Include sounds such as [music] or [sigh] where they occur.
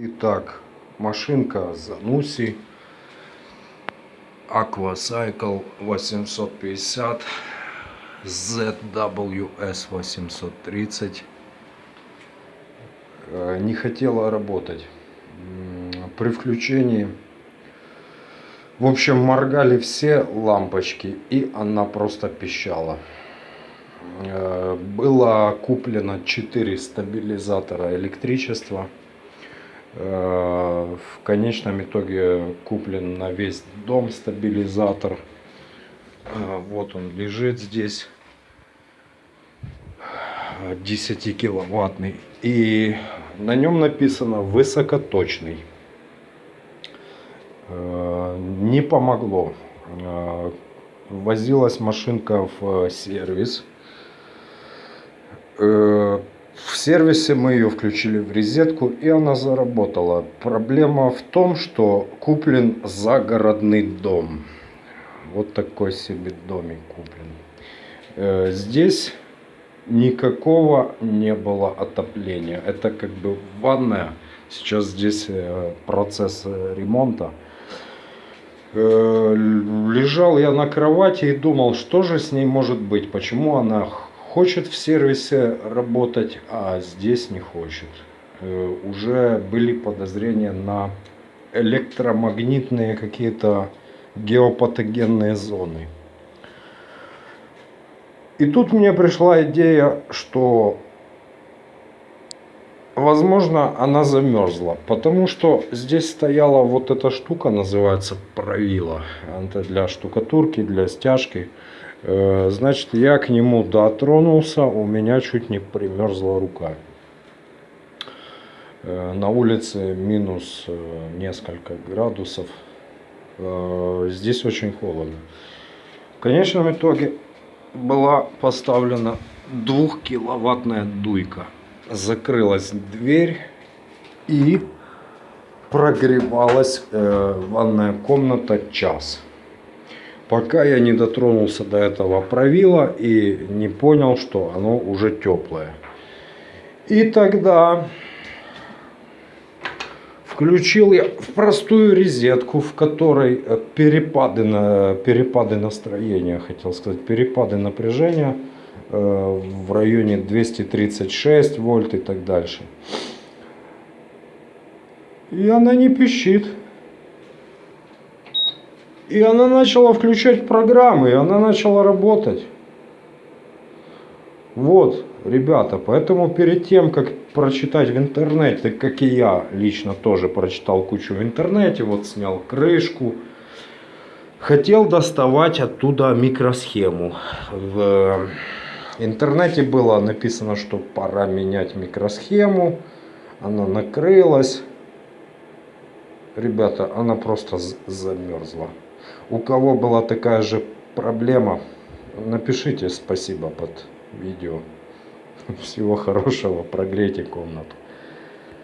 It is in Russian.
Итак, машинка Зануси Aquacycle 850 ZWS 830 Э, не хотела работать. При включении в общем моргали все лампочки и она просто пищала. Э, было куплено 4 стабилизатора электричества в конечном итоге куплен на весь дом стабилизатор. Э, вот он лежит здесь. 10 киловаттный и на нем написано высокоточный Э, не помогло. Э, возилась машинка в сервис. Э, в сервисе мы ее включили в розетку и она заработала. Проблема в том что куплен загородный дом. Вот такой себе домик куплен. Э, здесь никакого не было отопления. Это как бы ванная. Сейчас здесь э, процесс ремонта. Э, лежал я на кровати и думал что же с ней может быть почему она хочет в сервисе работать а здесь не хочет. Э, уже были подозрения на электромагнитные какие-то геопатогенные зоны. И тут мне пришла идея что возможно она замерзла потому что здесь стояла вот эта штука называется правило это для штукатурки для стяжки значит я к нему дотронулся у меня чуть не примерзла рука. Э, на улице минус э, несколько градусов. Э, здесь очень холодно. В конечном итоге была поставлена двухкиловаттная дуйка. Закрылась дверь и прогревалась э, ванная комната час пока я не дотронулся до этого правила и не понял что оно уже теплое. И тогда включил я в простую розетку в которой э, перепады на перепады настроения хотел сказать перепады напряжения э, в районе 236 вольт и так дальше. И она не пищит и она начала включать программы и она начала работать. Вот ребята поэтому перед тем как прочитать в интернете как и я лично тоже прочитал кучу в интернете вот снял крышку хотел доставать оттуда микросхему. В интернете было написано что пора менять микросхему. Она накрылась. Ребята она просто замерзла у кого была такая же проблема напишите спасибо под видео. [laughs] Всего хорошего прогрейте комнату